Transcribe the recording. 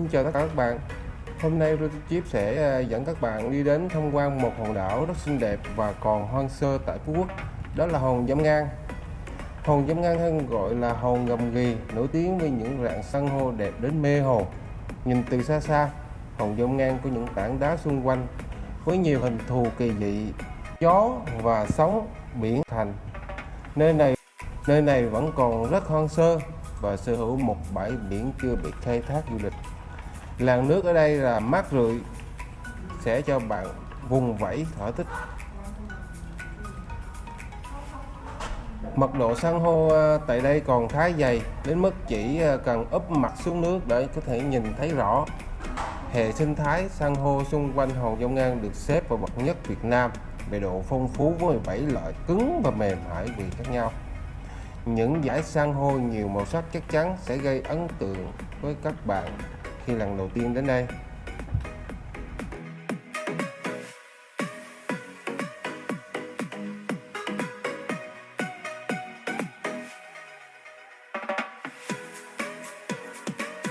Xin chào tất cả các bạn. Hôm nay Chip sẽ ờ, dẫn các bạn đi đến tham quan một hòn đảo rất xinh đẹp và còn hoang sơ tại Phú Quốc, Đó là hòn Giám Ngang. Hòn Giám Ngang hay gọi là hòn gầm ghì Nổi tiếng với những rạn san hô đẹp đến mê hồn. Nhìn từ xa xa, Hòn Giám Ngang có những tảng đá xung quanh Với nhiều hình thù kỳ dị, Gió và sóng, biển thành. Nơi này nơi này vẫn còn rất hoang sơ và sở hữu một bãi biển chưa bị khai thác du lịch. Làn nước ở đây là mát rượi, sẽ cho bạn vùng vẫy thỏa thích. Mật độ san hô à, tại đây còn khá dày, đến mức chỉ à, cần úp mặt xuống nước để có thể nhìn thấy rõ. Hệ sinh thái san hô xung quanh hòn Dông Ngang được xếp vào bậc nhất Việt Nam về độ phong phú với 17 loại cứng và mềm hải vị khác nhau. Những dải san hô nhiều màu sắc chắc chắn sẽ gây ấn tượng với các bạn khi lần đầu tiên đến đây.